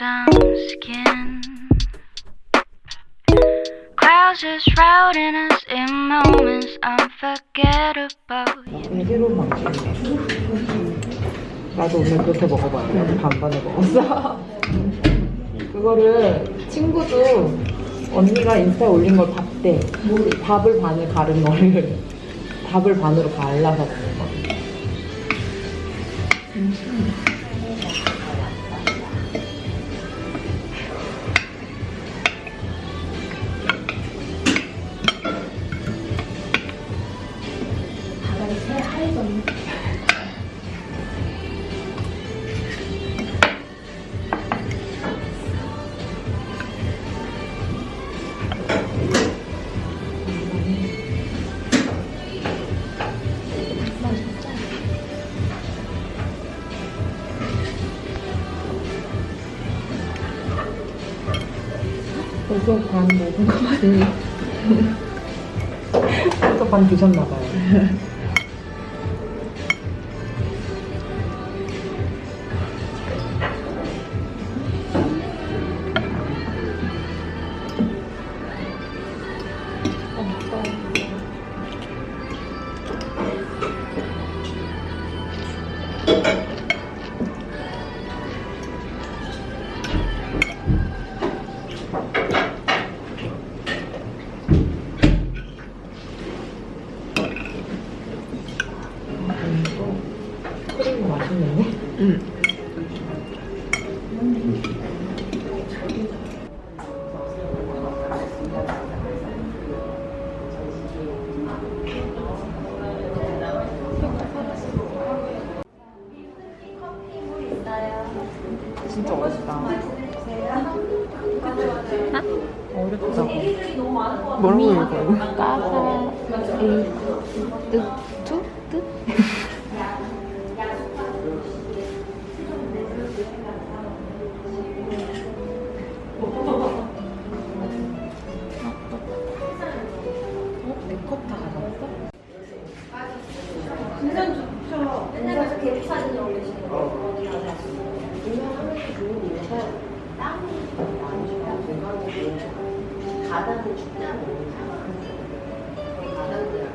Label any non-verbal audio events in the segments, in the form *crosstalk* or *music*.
some skin. Clouds just shrouding us in moments unforgettable. 나도 오늘 그렇게 먹어봤는데 반반을 먹었어. *laughs* 그거를 친구도 언니가 인스타에 올린 걸 봤대. 밥을 반을 가른 거를 밥을 반으로 갈라서 먹는 거. 벌써 반 먹은 거 같니? 벌써 반 드셨나 봐요. *laughs* 응. 진짜 어렵다. 어렵다고. 뭐라고 읽어요? 까사 이 계획 사진을 올리시는 거 유명하면서 좋은 이유가 땅이 많으시고 중간에 바닥을 춥다고 바닥을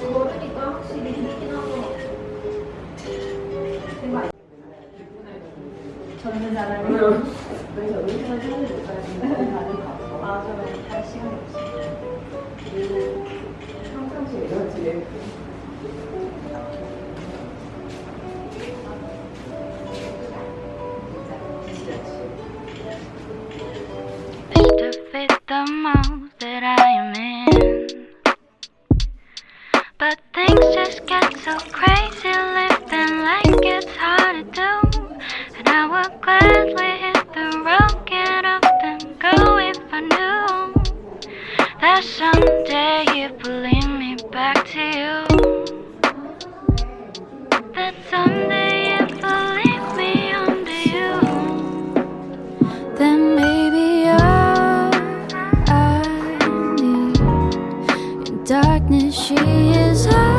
걸으니까 확실히 힘있긴 하고 젊은 사람이 그래서 의사를 하는 것까지 다른 거 맞아 할 시간이 없어 그리고 평상시에 이러지 to darkness she is high.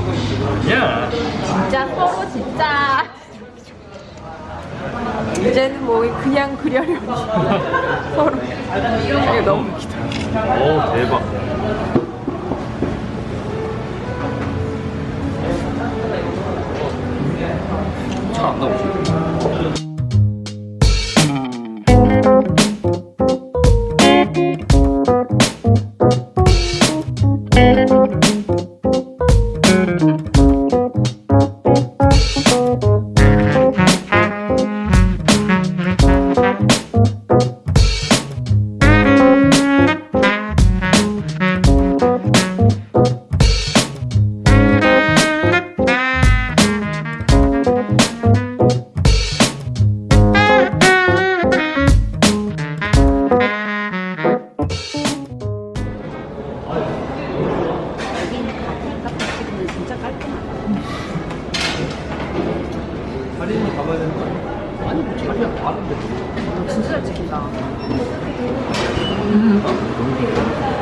뭘? 야, 진짜 서로 진짜 이제는 뭐 그냥 그려려니 *laughs* 서로 이게 너무 웃기다 오 대박. 차안 나오지? 가봐야 되는 거 아니야? 아니 뭐 자기가 많은데. 진짜 잘 찍힌다. 사장